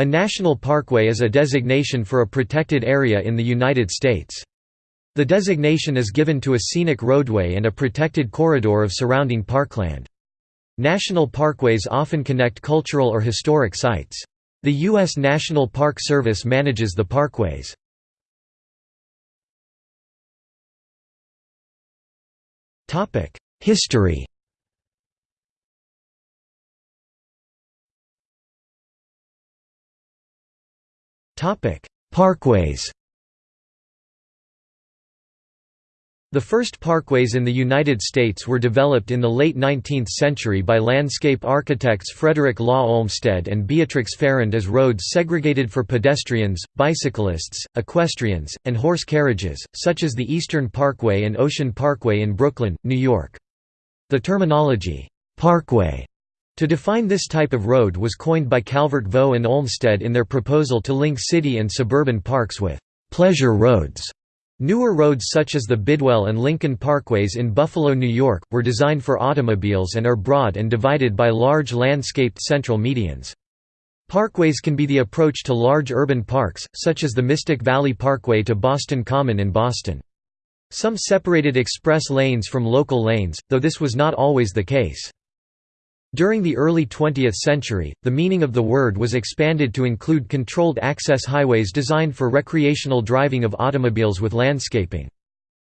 A national parkway is a designation for a protected area in the United States. The designation is given to a scenic roadway and a protected corridor of surrounding parkland. National parkways often connect cultural or historic sites. The U.S. National Park Service manages the parkways. History Parkways The first parkways in the United States were developed in the late 19th century by landscape architects Frederick Law Olmsted and Beatrix Farrand as roads segregated for pedestrians, bicyclists, equestrians, and horse carriages, such as the Eastern Parkway and Ocean Parkway in Brooklyn, New York. The terminology, "'parkway' to define this type of road was coined by Calvert Vaux and Olmsted in their proposal to link city and suburban parks with "'pleasure roads' Newer roads such as the Bidwell and Lincoln Parkways in Buffalo, New York, were designed for automobiles and are broad and divided by large landscaped central medians. Parkways can be the approach to large urban parks, such as the Mystic Valley Parkway to Boston Common in Boston. Some separated express lanes from local lanes, though this was not always the case. During the early 20th century, the meaning of the word was expanded to include controlled access highways designed for recreational driving of automobiles with landscaping.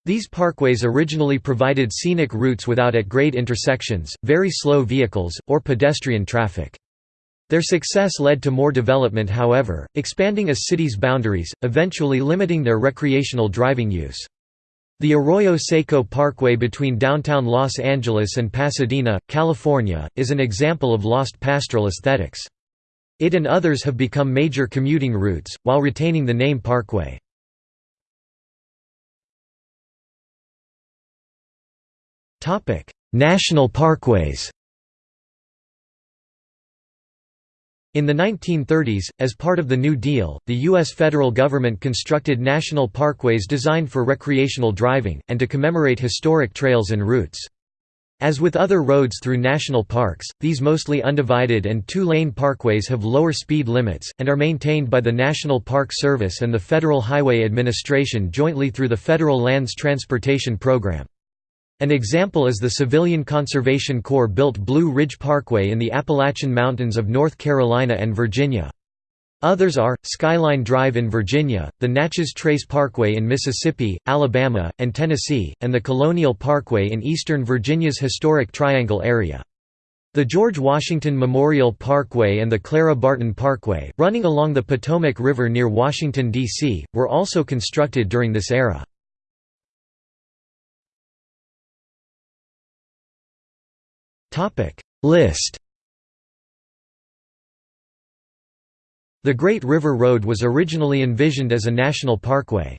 These parkways originally provided scenic routes without at-grade intersections, very slow vehicles, or pedestrian traffic. Their success led to more development however, expanding a city's boundaries, eventually limiting their recreational driving use. The Arroyo Seco Parkway between downtown Los Angeles and Pasadena, California, is an example of lost pastoral aesthetics. It and others have become major commuting routes, while retaining the name Parkway. National parkways In the 1930s, as part of the New Deal, the U.S. federal government constructed national parkways designed for recreational driving, and to commemorate historic trails and routes. As with other roads through national parks, these mostly undivided and two-lane parkways have lower speed limits, and are maintained by the National Park Service and the Federal Highway Administration jointly through the Federal Lands Transportation Program. An example is the Civilian Conservation Corps built Blue Ridge Parkway in the Appalachian Mountains of North Carolina and Virginia. Others are, Skyline Drive in Virginia, the Natchez Trace Parkway in Mississippi, Alabama, and Tennessee, and the Colonial Parkway in eastern Virginia's historic Triangle area. The George Washington Memorial Parkway and the Clara Barton Parkway, running along the Potomac River near Washington, D.C., were also constructed during this era. List The Great River Road was originally envisioned as a national parkway.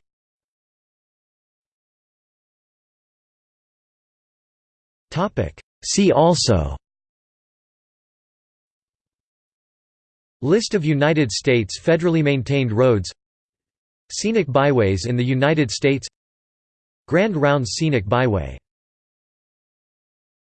See also List of United States federally maintained roads Scenic byways in the United States Grand Rounds Scenic Byway